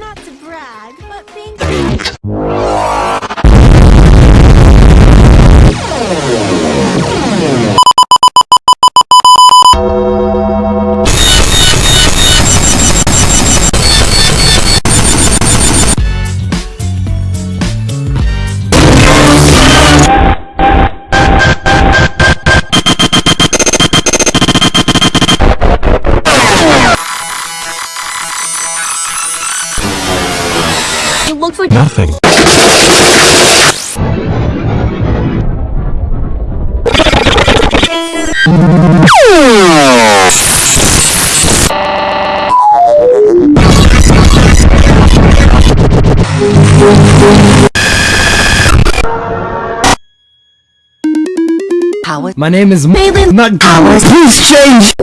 Not to brag, but being It looks like- Nothing. My name is not Please change.